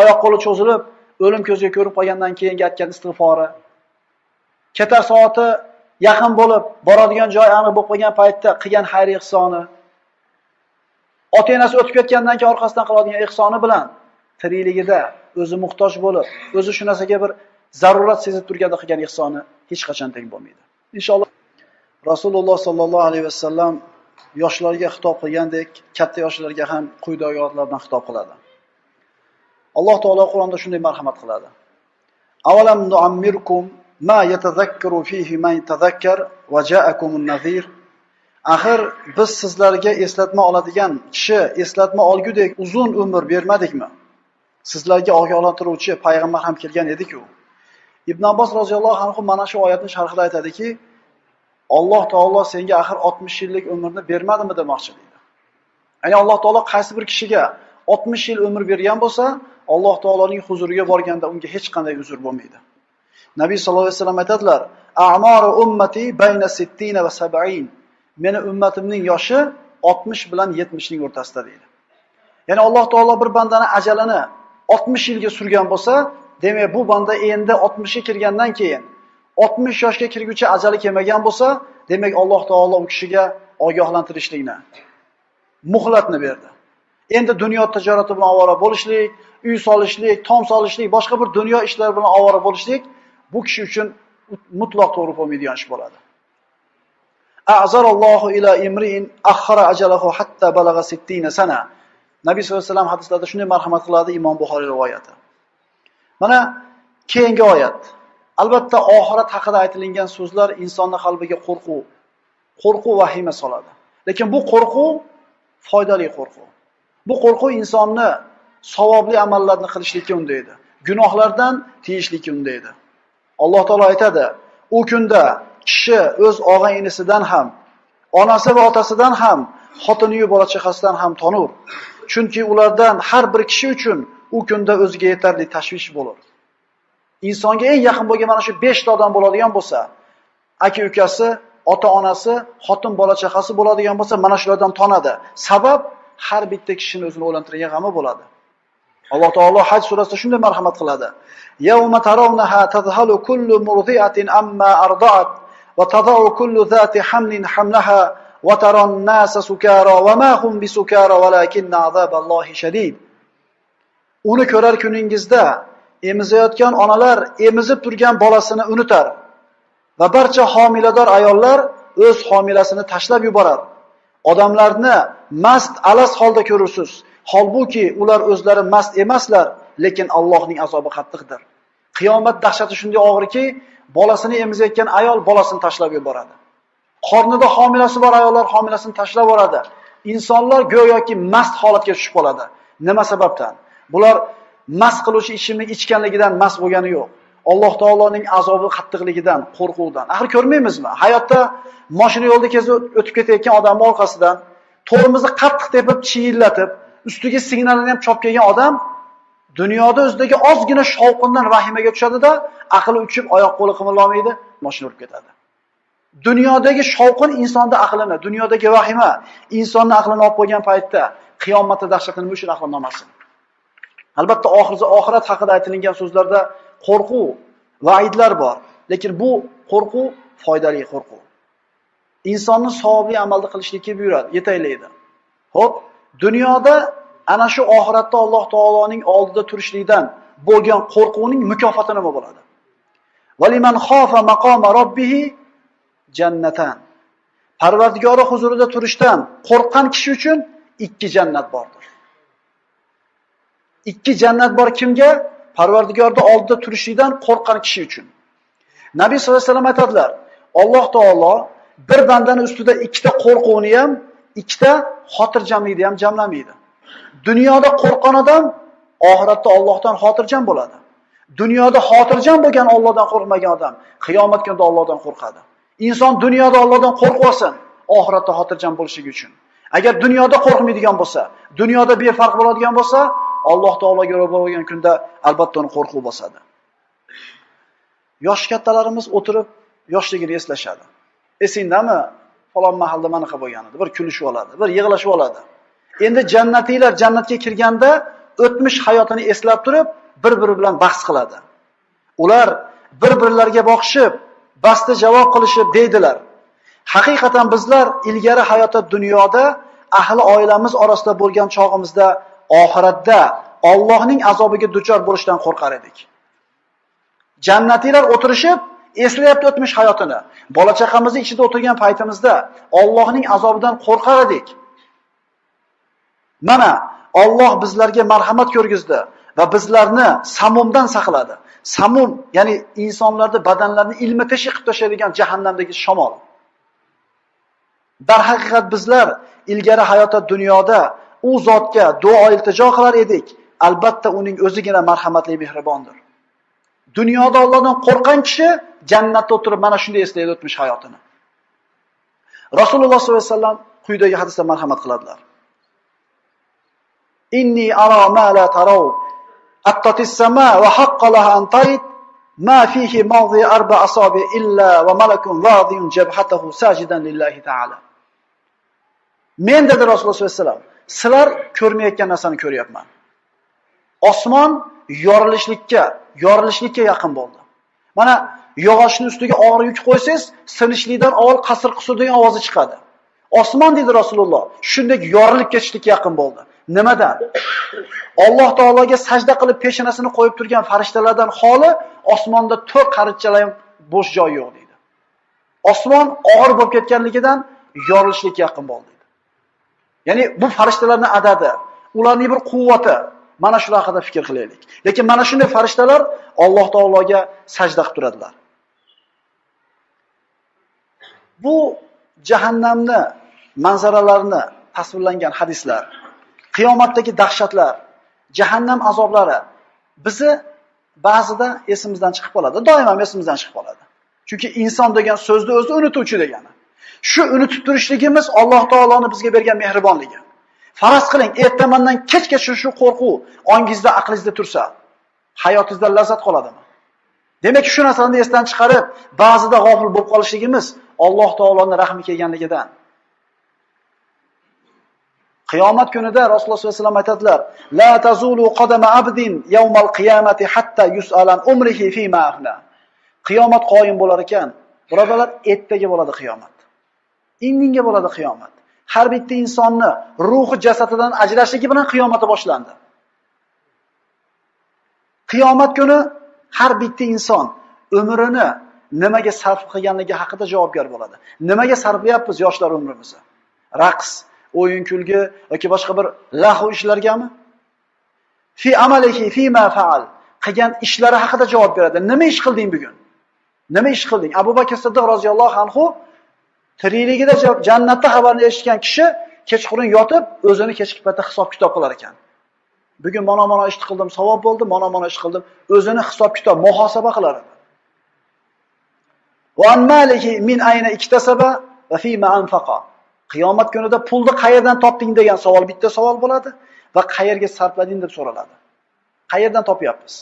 [SPEAKER 1] Oyoq qo'li cho'zilib, o'lim ko'ziga ko'rib qolgandan keyin aytgan istig'fori, ketar soati yaqin bo'lib, boradigan joy aniq bo'lib qolgan paytda qilgan xayr ihsoni, ota-onasi o'tib ketgandan keyin orqasidan qiladigan ehsoni bilan tirikligida o'zi muhtoj bo'lib, o'zi shu narsaga bir zarurat sezib turganda qilgan ihsoni hech qachon teng bo'lmaydi. Inshaalloh Rasululloh sollallohu alayhi vasallam yoshlarga xitob qilgandek, katta yoshlarga ham quyidagi oyatlardan xitob qiladi. Alloh taolo Qur'onda shunday marhamat qiladi. Avalam nu'ammirkum ma yatazakkaru fihi man tazakkar va ja'akumun nazir. Axir biz sizlarga eslatma oladigan kishi eslatma olgudek uzun umr bermadikmi? Sizlarga ogohlantiruvchi payg'ambar ham kelgan edi-ku. Ibn Abbos roziyallohu anhu mana shu oyatni sharhida aytadiki, Alloh taolo senga axir 60 yillik umrni bermadimi demoqchi deydi. Ya'ni Alloh taolo qaysi bir kishiga 60 yil umr bergan bo'lsa, Alloh taoloning huzuriga borganda unga hech qanday uzr bo'lmaydi. Nabiy sallallohu alayhi vasallam aytadilar: "A'maru ummati bayna 60 va 70." Meni ummatimning yoshi 60 bilan 70 ning o'rtasida deydi. Ya'ni Alloh taolo bir bandani ajalini 60 yilga surgan bo'lsa, demak bu banda endi 60 ga kirgandan keyin 60 yoshga kirguncha ajali kelmagan bo'lsa, demak Alloh taolo u kishiga ogohlantirishlikni, muhlatni berdi. Endi dunyo tijorati bilan ovora bo'lishlik, uy solishlik, tom solishlik, boshqa bir dunyo ishlari bilan ovora bo'lishlik bu kishi uchun mutlaq to'g'ri bo'lmaydigan ish bo'ladi. a'zarallohu ila imri'in akhara ajalahu hatta balagha 60 sana. Nabiy sollallohu alayhi vasallam hadislarda shunday marhamat qiladi Imom Buxoriy rivoyati. Mana keyingi oyat. Albatta oxirat haqida aytilgan so'zlar insonning qalbiga qo'rquv, qo'rquv vahima soladi. Lekin bu qo'rquv foydali qo'rquv. Bu qo'rquv insonni savobli amallarni qilishlikka undaydi. Gunohlardan tiyishlikka undaydi. Alloh taolo aytadi: "U kunda kishi o'z og'a-inisidan ham, onasi va otasidan ham, xotini-yu bola chaqasidan ham tonur. Chunki ulardan har bir kishi uchun u kunda o'ziga yetarli tashvish bo'lar." Insonga eng yaqin bo'lgan mana shu 5 ta odam bo'ladigan bo'lsa, aka-ukasi, ota-onasi, xotin bola chaqasi bo'ladigan bo'lsa, mana shulardan tonadi. Sabab har bitta kishini o'zini o'lantirgan g'ami bo'ladi. Alloh taolo Haj surasida shunday marhamat qiladi. Yawma tarawnaha tadhalu kullu murdi'atin amma arda'at va tadau kullu zati hamlin hamlaha va taron nasa sukara va ma hum bisukara walakinna azaballohi shadid. Uni ko'rar kuningizda emizayotgan onalar emizib turgan bolasini unutar va barcha homilador ayollar o'z homilasini tashlab yuborar. Odamlarni mast alas holda ko'rursiz. Holbuki ular o'zlari mast emaslar, lekin Allohning azobi qattiqdir. Qiyomat dahshati shunday og'irki, bolasini emizayotgan ayol bolasini tashlab yuboradi. Qornida homilasi bor ayollar homilasini tashlab yuboradi. Insonlar go'yoki mast holatga tushib qoladi. Nima sababdan? Bular mast qiluvchi ichimlik ichganligidan mast bo'lgani yo'q. Alloh taoloning azobi qattiqligidan, qo'rquvdan. Axir ko'rmaymizmi? Hayotda mashina yo'lda kezib o'tib ketayotgan odamni orqasidan tormozni qattiq tepib, chiyillatib, ustiga signalini ham chop kelgan odam dunyoda o'zidagi ozgina shovqindan vahimaga tushadi-da, aqli uchib, oyoq qo'li qimirlamaydi, mashina urib ketadi. Dunyodagi shovqin insonda aqlini, dunyodagi vahima insonni aqlini olib qo'ygan paytda qiyomatda dahshatini nima uchun aqlini olmasin? Albatta oxirgi oxirat haqida aytilgan so'zlarda qo'rquv, va'idlar bor, lekin bu qo'rquv foydali qo'rquv. Insonni savobli amalni qilishlikka buyuradi, yetaklaydi. Xo'p, dunyoda ana shu oxiratda Alloh taoloning oldida turishlikdan bo'lgan qo'rquvning mukofoti nima bo'ladi? Valiman xofa maqoma robbih jannatan. Parvardigori huzurida turishdan qo'rqqan kishi uchun ikki jannat bordir. Ikki jannat bor kimga? Parvardigorni oldida turishlikdan qo'rqqan kishi uchun. Nabiy sollallohu alayhi vasallam aytadilar: Alloh taolo bir bandani ustida ikkita qo'rquvni ham, ikkita xotirjamlikni ham jamlamaydi. Dunyoda qo'rqqan odam oxiratda Allohdan xotirjam bo'ladi. Dunyoda xotirjam bo'lgan Allohdan qo'rqmagan odam qiyomat kunida Allohdan qo'rqadi. Inson dunyoda Allohdan qo'rqsin, oxiratda xotirjam bo'lishligi uchun. Agar dunyoda qo'rqmaydigan bo'lsa, dunyoda befarq bo'ladigan bo'lsa, Alloh taologa ro'bar bo'lgan kunda albatta uni qo'rquv bosadi. Yosh kattalarimiz o'tirib yoshligini eslashadi. Esingdami? Falon mahalda mana qilib bo'lgan edi. Bir kulishib oladi, bir yig'lashib oladi. Endi jannatiylar jannatga kirganda o'tmish hayotini eslab turib, bir-biri bilan bahs qiladi. Ular bir-birlariga boqishib, basti javob qilishib deydilar. Haqiqatan bizlar ilgari hayotda dunyoda ahli oilamiz orasida bo'lgan chog'imizda oxiratda Allohning azobiga duchor bo'lishdan qo'rqar edik. Jannatiylar o'tirishib eslayapti o'tmish hayotini. Bola chaqamizni ichida o'tirgan paytimizda Allohning azobidan qo'rqar edik. Mana Alloh bizlarga marhamat ko'rgizdi va bizlarni samumdan saqladi. Samum, ya'ni insonlarni badanlarini ilma teshib qilib tashlaydigan jahannamdagi shamol. Darhaqiqat bizlar ilgari hayotda dunyoda u zotga duo iltijo qilar edik. Albatta uning o'zigina marhamatli mehribondir. Dunyoda Allohdan qo'rqgan kishi jannatda o'tirib mana shunday eslaydi o'tmish hayotini. Rasululloh sollallohu alayhi vasallam quyidagi hadisda marhamat qiladilar. Inni ara ma la taraw. Attatis sama va haqqa laha an tayt ma fihi mawdi arba asabi illa wa malakun wadiyun jabhatahu sajidan lillahi ta'ala. Men dedi Rasululloh sollallohu alayhi vasallam, sizlar ko'rmayotgan narsani ko'ryapman. Osmon yorilishlikka, yorilishlikka yaqin bo'ldi. Mana yog'ochni ustiga og'ir yuk qo'ysangiz, sinishlikdan avval qasr qusur degan ovozi chiqadi. Osmon dedi Rasululloh, shunday yorilib ketishlikka yaqin bo'ldi. Nimadan? Alloh taologa sajda qilib peshonasini qo'yib turgan farishtalardan xoli osmonda to'rt qarichalar ham bo'sh joy yo'q dedi. Osmon og'ir bo'lib ketganligidan yorilishlikka yaqin bo'ldi. Ya'ni bu farishtalarning adadi, ularning bir quvvati, mana shular haqida fikr qilaylik. Lekin mana shunday farishtalar Alloh taologa sajda qilib turadilar. Bu jahannamni manzaralarini tasvirlangan hadislar, qiyomatdagi dahshatlar, jahannam azoblari bizni ba'zida esimizdan chiqib qoladi. Doim ham esimizdan chiqib qoladi. Chunki inson degan so'zni o'zi unutuvchi degani. Shu unutib turishligimiz Alloh taoloning bizga bergan mehribonligi. Faraz qiling, ertamandan kechgacha shu qo'rquv ongingizda, aqlingizda tursa, hayotingizdan lazzat qoladimi? Demak, shu narsani esdan chiqarib, ba'zida g'ofil bo'lib qolishligimiz Alloh taoloning rahmi kelganligidan. Qiyomat kunida Rasululloh sollallohu alayhi vasallam aytadilar: "La tazulu qadama abdin yawmal qiyamati hatta yus'alan umrihi fima afna." Qiyomat qoyim bo'lar ekan, birodarlar, ertaga bo'ladi qiyomat. Indinga bo'ladi qiyomat. Har bitta insonni ruhi jasadidan ajrashligi bilan qiyomati boshlandi. Qiyomat kuni har bitta inson umrini nimaga sarf qilganligi haqida javobgar bo'ladi. Nimaga sarflayapmiz yoshlar umrimizni? Raqs, o'yin kulgi yoki boshqa bir lahu ishlargami? Fi amalihi fi ma faal qilgan ishlari haqida javob beradi. Nima ish qilding bugun? Nima ish qilding? Abu Bakr Siddiq roziyallohu anhu tirikligida jannatda xabarni eshitgan kishi kechqurun yotib, o'zini kechki paytda hisob kitob qilar ekan. Bugun mana mana ish qildim, savob bo'ldi, mana mana ish qildim, o'zini hisob kitob, muhosaba qilar edi. Min ayna va fi ma anfaqa. Qiyomat kunida pulni qayerdan topding degan savol bitta savol bo'ladi va qayerga sarflading deb so'raladi. Qayerdan topyapmiz?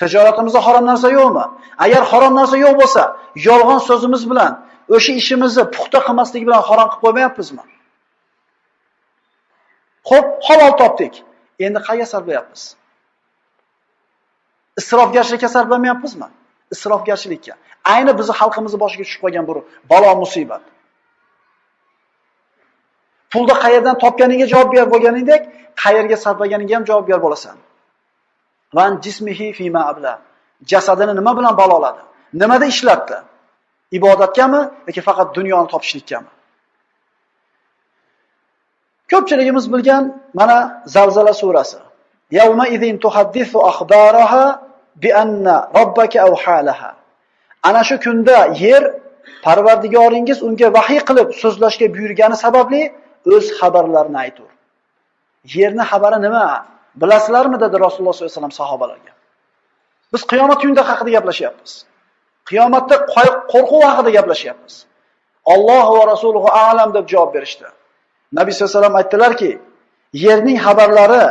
[SPEAKER 1] Tijoratimizda harom narsa yo'qmi? Agar harom narsa yo'q bo'lsa, yolg'on so'zimiz bilan o'sha ishimizni puxta qilmaslik bilan harom qilib qo'ymayapmizmi? Xo'p, halol topdik. Endi qayerga sarflayapmiz? Isrofgarchilikka sarflamayapmizmi? Isrofgarchilikka. Ayni bizni xalqimizni boshiga tushib qolgan bu balo musibat. Pulni qayerdan topganingga javob bo'lganingdek, qayerga sarflaganingga ham javobgar bo'lasan. Van jismihi fima abla. Jasadini nima bilan baloladi? Nimada ishlatdi? Ibodatgami yoki faqat dunyoni topishlikkami? Ko'pchiligimiz bilgan mana Zalzala surasi. Yawma idin tuhaddisu akhbaraha bi anna robbaka awhalaha. Ana shu kunda yer Parvardigoringiz unga vahiy qilib so'zlashga buyurgani sababli o'z xabarlarini aytur. Yerni xabari nima? Bilasizlarmi dedi Rasululloh sollallohu alayhi vasallam sahobalarga. Biz qiyomat kunida haqida gaplashyapmiz. Qiyomatda qo'rquv haqida gaplashyapmiz. Alloh va rasuluhu a'lam deb javob berishdi. Nabiy sollallohu alayhi vasallam aytdilarki, yerning xabarlari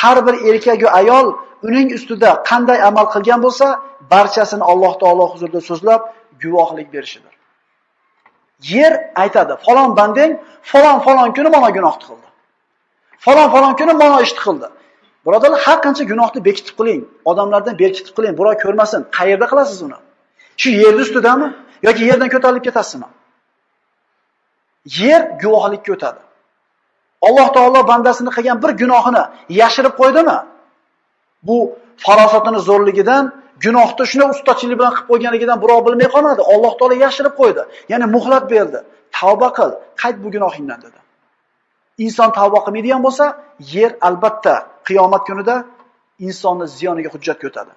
[SPEAKER 1] har bir erkak va ayol uning ustida qanday amal qilgan bo'lsa, barchasini Alloh taolo huzurida so'zlab guvohlik berishidir. Yer aytadi, falon bandang falon falon kuni mana gunoh qildi. Falon falon kuni mana ish qildi. Birodarlar, har qancha gunohni bekitib qiling, odamlardan berkitib qiling, birov ko'rmasin. Qayerda qilasiz uni? Shu yer ustidami yoki yerdan ko'tarilib ketasizmi? Yer guvohlikka o'tadi. Alloh taolo bandasini qilgan bir gunohini yashirib qo'ydimi? Bu farosatini zo'rligidan, gunohni shuna ustachilik bilan qilib qo'yganligidan birov bilmay qolmadi. Alloh taolo yashirib qo'ydi. Ya'ni muhlat berdi. Tavba qil, qayt bu gunohingdan dedi. Inson tavba qilmaydigan bo'lsa, yer albatta qiyomat kunida insonni ziyoniga hujjatga o'tadi.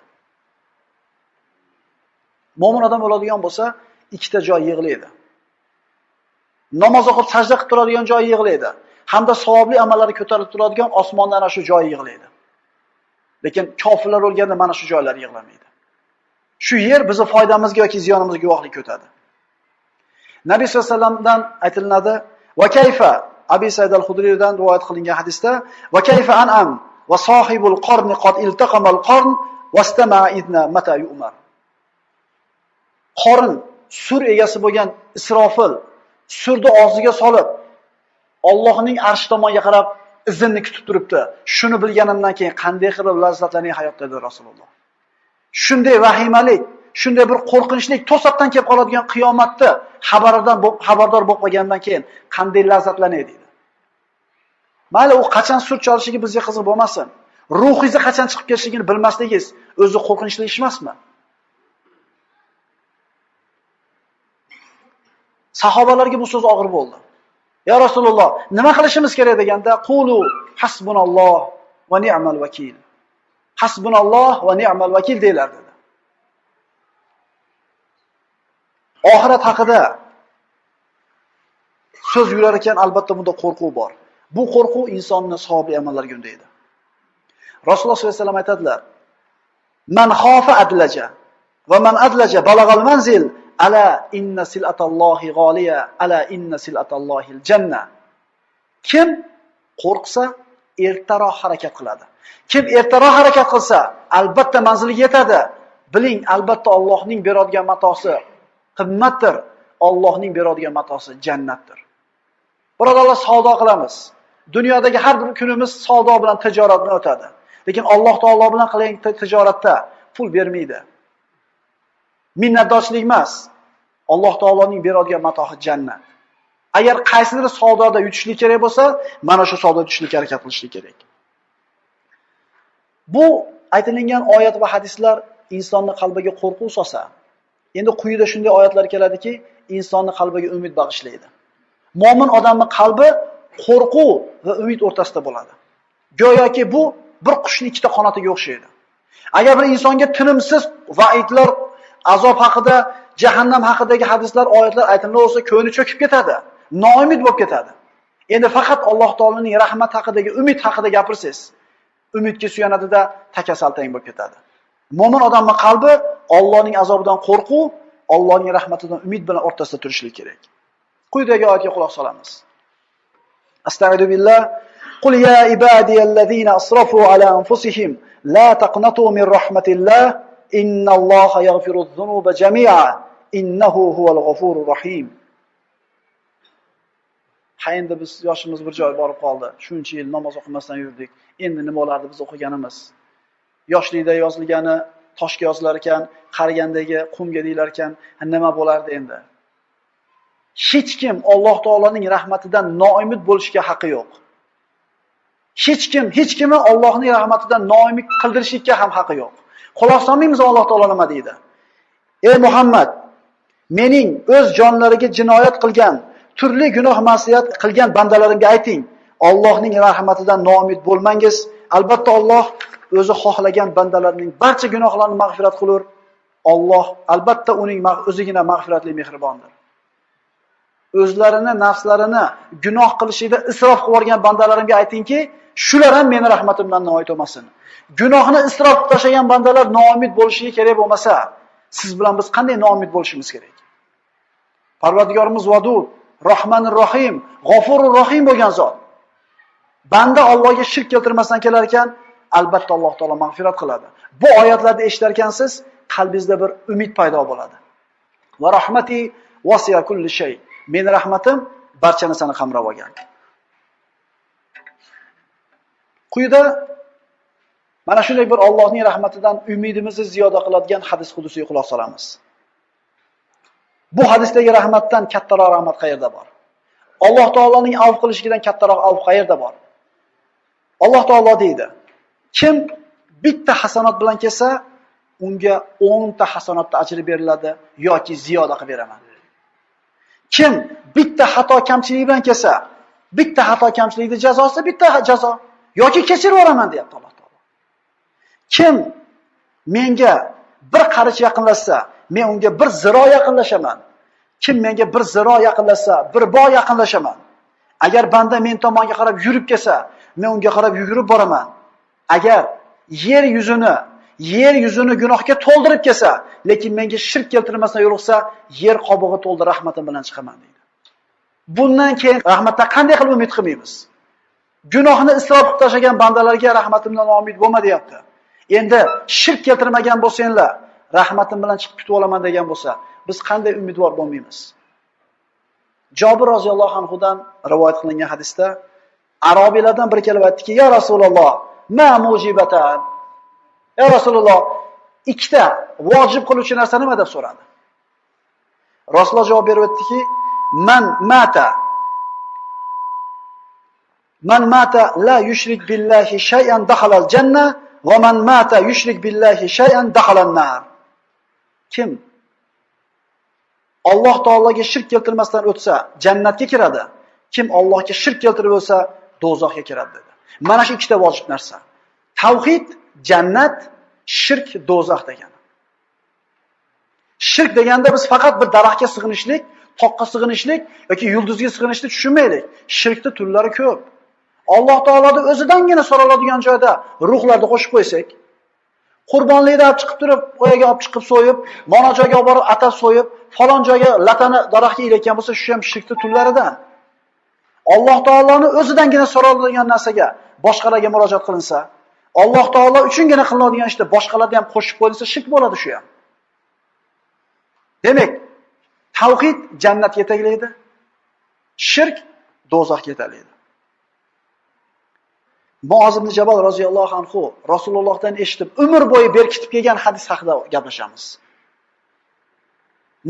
[SPEAKER 1] Mo'min odam o'ladigan bo'lsa, ikkita joy yig'laydi. Namoz o'qib sajda qilib turadigan joyi yig'laydi. Hamda savobli amallari ko'tarilib turadigan osmondan ana shu joyi yig'laydi. Lekin kofirlar o'lganda mana shu joylar yig'lamaydi. Shu yer bizni foydamizga yoki ziyonimizga guvohlik ko'tadi. Nabiy sallallohu alayhi vasallamdan aytilinadi "Va kayfa" Abi Said al hudriydan rivoyat qilingan hadisda: "Va kayfa an'am va sohibul qorni qad iltaqamal qorn vastama idna mata yu'mar." Qorin sur egasi bo'lgan Isrofil surni og'ziga solib Allohning arsh tomonga qarab izinni kutib turibdi. Shuni bilganimdan keyin qanday qilib lazzatlaning hayotda dedi Rasululloh. Shunday vahimalik, shunday bir qo'rqinchlik to'satdan kelib qoladigan qiyomatni xabaridan xabardor bo'lib qolgandan keyin qanday lazzatlanay dedi. Mayli u qachon sur cholishligi bizga qiziq bo'lmasin. Ruhingizni qachon chiqib ketishligini bilmasligingiz o'zi qo'rqinchli ish emasmi? Sahobalarga bu so'z og'ir bo'ldi. Ya Rasululloh, nima qilishimiz kerak deganda, qulu hasbunalloh va ni'mal vakil. Hasbunalloh va ni'mal vakil deylar dedi. Oxirat haqida so'z yurar ekan, albatta bunda qo'rquv bor. Bu qo'rquv insonni savobli amallarga undaydi. Rasululloh sollallohu alayhi vasallam aytadilar: "Man xofa adlaja va man adlaja balagal manzil ala inna silatallohi g'oliya ala inna silatallohil janna." Kim qo'rqsa, ertaroq harakat qiladi. Kim ertaroq harakat qilsa, albatta manziliga yetadi. Biling, albatta Allohning beradigan matosi qimmatdir. Allohning beradigan matosi jannatdir. Birodarlar, savdo qilamiz. Dunyodagi har bir kunimiz savdo bilan tijorat bilan o'tadi. Lekin Alloh taolo bilan qilgan tijoratda pul bermaydi. Minnatdorchilik emas. Alloh taoloning beradigan matohi jannat. Agar qaysidir savdoda yutishlik kerak bo'lsa, mana shu savdoda yutishlikka harakat qilishlik kerak. Bu aytilgan oyat va hadislar insonni qalbiga qo'rquv solsa, endi quyida shunday oyatlar keladiki, insonni qalbiga umid bag'ishlaydi. Mo'min odamning qalbi qo'rquv va umid o'rtasida bo'ladi. Go'yoki bu bir qushning ikkita qanotiga o'xshaydi. Agar bir insonga tinimsiz va'idlar, azob haqida, jahannam haqidagi hadislar, oyatlar aytilmasa ko'ngli cho'kib ketadi, noumid bo'lib ketadi. Endi faqat Alloh taolaning rahmat haqidagi, umid haqida gapirsangiz, umidga suyanadida takasaltang bo'lib ketadi. Mo'min odamning qalbi Allohning azobidan qo'rquv, Allohning rahmatidan umid bilan o'rtasida turishlik kerak. Quyidagi oyatga quloq solamiz. Astagfiru billah. Qul ya أسرفوا asrafu ala anfusihim la taqnatu min rahmatillah innalloha yaghfiru zunuba jami'a innahu huval ghafurur rahim. Ha endi biz yoshimiz bir joy borib qoldi. Shuncha yil namoz o'qimasdan yurdik. Endi nima bo'lardi biz o'qiganimiz? Yoshlikda yozilgani toshga yozilar ekan, qarigandagi qumga deyilar ekan, nima bo'lardi endi? Hech kim Alloh taoloning rahmatidan noumid bo'lishga haqqi yo'q. Hech kim, hech kimni Allohning rahmatidan noumid qildirishga ham haqqi yo'q. Quloq solmaymiz Alloh taolo nima deydi? Ey Muhammad, mening o'z jonlariga jinoyat qilgan, turli gunoh ma'siyat qilgan bandalarimga ayting, Allohning rahmatidan noumid bo'lmangiz. Albatta Alloh o'zi xohlagan bandalarining barcha gunohlarini mag'firat qilur. Alloh albatta uning o'zigina mag'firatli mehribondir. O'zlarini, nafslarini gunoh qilishida isrof qilib yuborgan bandalarimga aytingki, shular ham meni rahmatimdan noumid bo'lmasin. Gunohni isrof qilib tashlagan bandalar noumid bo'lishiga kerak bo'lmasa, siz bilan biz qanday noumid bo'lishimiz kerak? Parvardigorimiz Vadud, Rahmanir Rohim, G'ofurur Rohim bo'lgan zot. Banda Allohga shirk keltirmasdan kelar ekan, albatta Alloh taolo mag'firat qiladi. Bu oyatlarni eshitar ekansiz, qalbingizda bir umid paydo bo'ladi. Va rahmati wasiya kulli shay. Meni rahmatim barcha narsani qamrab olgan. Quyida mana shunday bir Allohning rahmatidan umidimizni ziyoda qiladigan hadis qudusiga quloq solamiz. Bu hadisdagi rahmatdan kattaroq rahmat qayerda bor? Alloh taoloning avf qilishidan kattaroq avf qayerda bor? Alloh taolo deydi: Kim bitta hasanat bilan kelsa, unga 10 ta hasanatda ajr beriladi yoki ziyoda qilib beraman. Kim bitta xato kamchilik bilan kelsa, bitta xato kamchilikning jazosi bitta jazo yoki kechirib yuboraman deyapti Alloh taolo. Kim menga bir qarich yaqinlashsa, men unga bir ziro yaqinlashaman. Kim menga bir ziro yaqinlashsa, bir bog' yaqinlashaman. Agar banda men tomonga qarab yurib kelsa, men unga qarab yugurib boraman. Agar yer yuzini, yer yuzini gunohga to'ldirib kelsa, lekin menga shirk keltirmasdan yo'liqsa, yer qobig'i to'ldi rahmatim bilan chiqaman deydi. Bundan keyin rahmatdan qanday qilib umid qilmaymiz? Gunohni isrof qilib tashlagan bandalarga rahmatimdan umid bo'lma deyapti. Endi shirk keltirmagan bo'lsanglar, rahmatim bilan chiqib ketib olaman degan bo'lsa, biz qanday umidvor bo'lmaymiz? Jobir roziyallohu anhu dan rivoyat qilingan hadisda arobiylardan biri kelib aytdiki: "Ya Rasululloh, ma mujibatan?" Ya Rasululloh, ikkita vojib qiluvchi narsa nima deb so'radi. Rasululloh javob berib aytdiki: "Man mata Man mata la yushrik billahi shay'an dakhala al-janna va man mata yushrik billahi shay'an dakhala an-nar." Kim Alloh taolaga shirk keltirmasdan o'tsa, jannatga kiradi. Kim Allohga shirk keltirib o'lsa, do'zaxga kiradi dedi. Mana shu ikkita vojib narsa. Tavhid, jannat, shirk, do'zax degani. Shirk deganda biz faqat bir daraxtga sig'inishlik, toqqa sig'inishlik yoki yulduzga sig'inishni tushunmaylik. Shirkda turlari ko'p. Alloh taoloning o'zidangina so'raladigan joyda ruhlarni qo'shib qo'ysak, qurbonlikni olib chiqib turib, o'yaga olib chiqib so'yib, mana joyga olib borib atab so'yib, falon joyga latani daraxtga ilayotgan bo'lsa, shu ham shirkni turlaridan. Alloh taoloning o'zidangina so'raladigan narsaga boshqalarga murojaat qilinsa, Alloh taolo uchungina qilinadigan ishda boshqalarni ham qo'shib qo'yilsa, shirk bo'ladi shu ham. Demak, tavhid jannatga yetaklaydi, shirk do'zaxga yetaklaydi. Muoz ibn Jabal roziyallohu anhu Rasulullohdan eshitib, umr bo'yi berkitib kelgan hadis haqida gaplashamiz.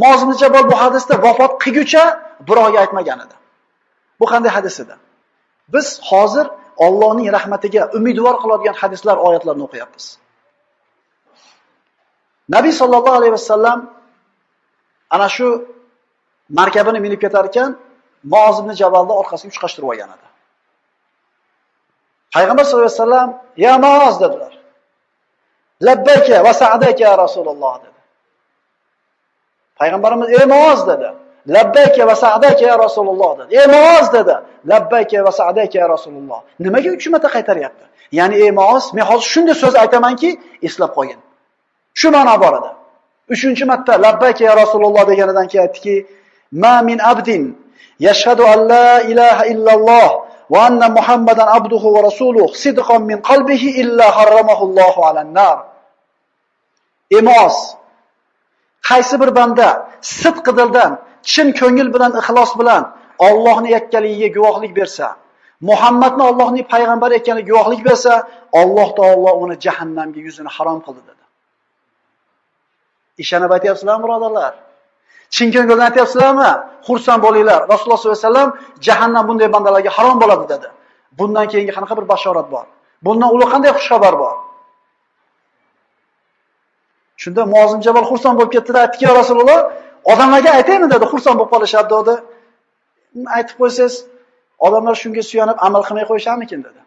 [SPEAKER 1] Muoz ibn Jabal bu hadisda vafot qilguncha birovga aytmagan edi. Bu qanday hadis edi? Biz hozir Allohning rahmatiga umidvor qiladigan hadislar, oyatlarni o'qiyapmiz. Nabiy sallallohu alayhi vasallam ana shu markabini minib ketar ekan, Muoz ibn Jabalni orqasiga uchqashtirib olgan edi. Payg'ambar sollallohu alayhi vasallam "Ya Muoz" dedilar. "Labbayka va sa'daka ya Rasululloh" dedi. Payg'ambarimiz "Ey dedi. "Labbayka va sa'daka ya Rasululloh" dedi. "Ey dedi. "Labbayka va sa'daka ya Rasululloh." Nimaga 3 marta qaytaryapti? Ya'ni ey men hozir shunday so'z aytamanki, eslab qo'ying. Shu ma'no borada uchinchi marta "Labbayka ya Rasululloh" deganidan keyin aytdiki, "Ma min abdin yashhadu an la ilaha illalloh va anna Muhammadan abduhu va rasuluh sidqan min qalbihi illa harramahu Allohu alan nar." Emos qaysi bir banda sidq dildan, chin ko'ngil bilan, ixlos bilan Allohni yakkaligiga guvohlik bersa, Muhammadni Allohning payg'ambari ekaniga guvohlik bersa, Alloh taolo uni jahannamga yuzini harom qildi dedi. Ishonib aytyapsizlarmi, birodarlar? Chin ko'ngildan aytyapsizlarmi? Xursand bo'linglar. Rasululloh sollallohu alayhi vasallam jahannam bunday bandalarga harom bo'ladi dedi. Bundan keyingi qanaqa bir bashorat bor? Bundan ulug' qanday xush xabar bor? Shunda Muozim Jabal xursand bo'lib ketdi-da, aytdiki, "Ya Rasululloh, odamlarga aytaymi?" dedi. Xursand bo'lib qolishadi dedi. Aytib qo'ysangiz, odamlar shunga suyanib amal qilmay qo'yisharmikin dedi.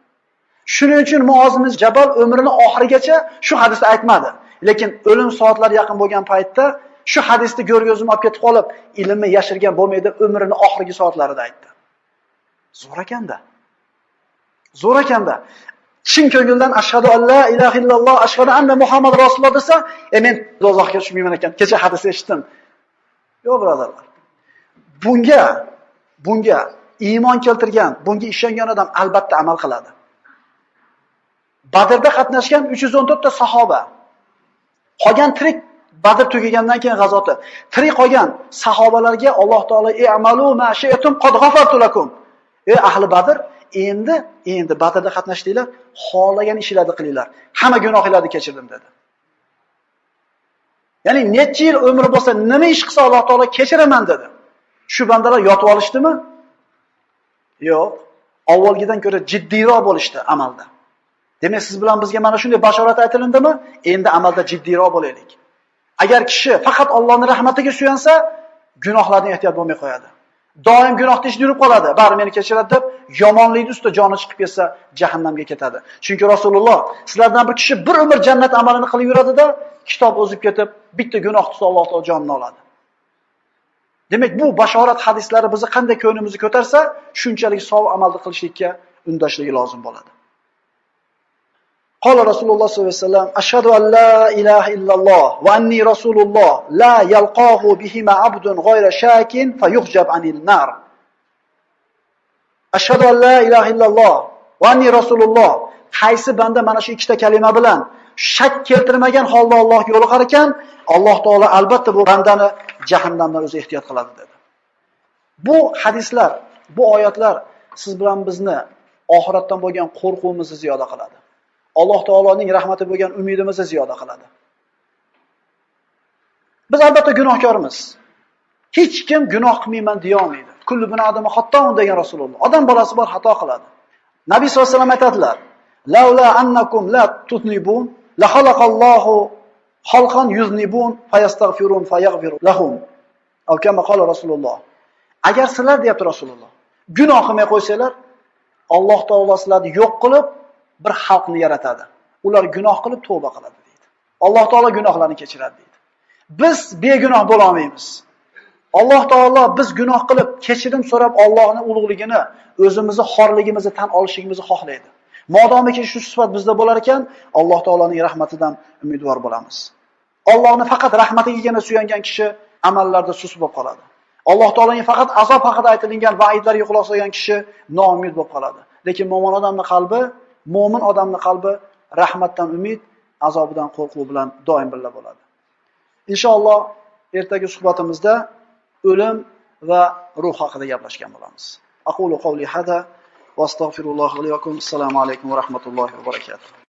[SPEAKER 1] Shuning uchun Muozim Jabal umrini oxirigacha shu hadisni aytmadi. Lekin o'lim soatlari yaqin bo'lgan paytda shu hadisni ko'rgazib olib ketib qolib, ilmni yashirgan bo'lmaydi, umrini oxirgi soatlarida aytdi. Zo'r ekanda. Zo'r ekanda. Chin ko'ngildan ashhadu an la ilaha illalloh, ashhadu anna Muhammad rasululloh desa, e men dozoqqa tushmayman ekan. Kecha hadis eshitdim. Yo'q, birodarlar. Bunga bunga iymon keltirgan, bunga ishongan odam albatta amal qiladi. Badrda qatnashgan 314 ta sahoba. Qolgan tirik Badr tugagandan keyin g'azoti. Tirik qolgan sahobalarga Alloh taolo "I'malu ma shi'tum qad ghafartu lakum." Ey ahli Badr, endi endi Badrda qatnashdinglar, xohlagan ishlarni qilinglar. Hamma gunohingizni kechirdim dedi. Ya'ni necha yil umri bo'lsa, nima ish qilsa Alloh taolo kechiraman dedi. Shu bandalar yotib olishdimi? Yo'q. Avvalgidan ko'ra jiddiyroq bo'lishdi amalda. Demak, siz bilan bizga mana shunday bashorat aytilindimi? Endi amalda jiddiyroq bo'laylik. Agar kishi faqat Allohning rahmatiga suyansa, gunohlardan ehtiyot bo'lmay qo'yadi. Doim gunohda ish yurib qoladi. Bari meni kechiradi deb yomonlikni ustida joni chiqib ketsa, jahannamga ketadi. Chunki Rasululloh sizlardan bir kishi bir umr jannat amalini qilib yuradida, kitob o'zib ketib, bitta gunoh qilsa Alloh taolo jonini oladi. Demak, bu bashorat hadislari bizni qanday ko'nimizni ko'tarsa, shunchalik savob amalni qilishlikka undashligi lozim bo'ladi. Qala Rasululloh sollallohu alayhi vasallam: "Ashhadu an la ilaha illalloh va anni rasululloh, la yalqahu bihima abdun ghayra shakin fa fayuhjab anil nar." Ashhadu an la ilaha illalloh va anni rasululloh. Qaysi banda mana shu ikkita kalima bilan shak keltirmagan holda Alloh yo'liqar ekan, Alloh taolo albatta bu bandani jahannamdan o'zi ehtiyot qiladi dedi. Bu hadislar, bu oyatlar siz bilan bizni oxiratdan bo'lgan qo'rquvimizni ziyoda qiladi. Alloh taoloning rahmati bo'lgan umidimizni ziyoda qiladi. Biz albatta gunohkormiz. Hech kim gunoh qilmayman deya olmaydi. Kullu bin odami xattoun degan Rasululloh. Odam bolasi bor xato qiladi. Nabiy sollallohu alayhi vasallam aytadilar: "Laula annakum la tutnibun la xalaqallohu xalqan yuznibun fayastaghfirun fayaghfiru lahum." Alkama qala Rasululloh. Agar sizlar deyapti Rasululloh, gunoh qilmay qo'ysanglar, Alloh taolo sizlarni yo'q qilib bir xalqni yaratadi. Ular gunoh qilib tavba qiladi deydi. Alloh taolo gunohlarni kechiradi deydi. Biz begunoh bo'la olmaymiz. Alloh taolo biz gunoh qilib kechirim so'rab Allohning ulug'ligini, o'zimizni xorligimizni tan olishimizni xohlaydi. Modomiki shu sifat bizda bo'lar ekan, Alloh taoloning rahmatidan umidvor bo'lamiz. Allohni faqat rahmatigagina suyangan kishi amallarda sus bo'lib qoladi. Alloh taoloning faqat azob haqida aytilgan va'idlarga quloq solgan kishi noumid bo'lib qoladi. Lekin mo'min odamning qalbi, mo'min odamning qalbi rahmatdan umid, azobidan qo'rquv bilan doim birga bo'ladi. Inshaalloh ertagi suhbatimizda o'lim va ruh haqida gaplashgan bo'lamiz. Aqulu qawli hada va astagfirulloh. Assalomu alaykum va rahmatullohi va barakatuh.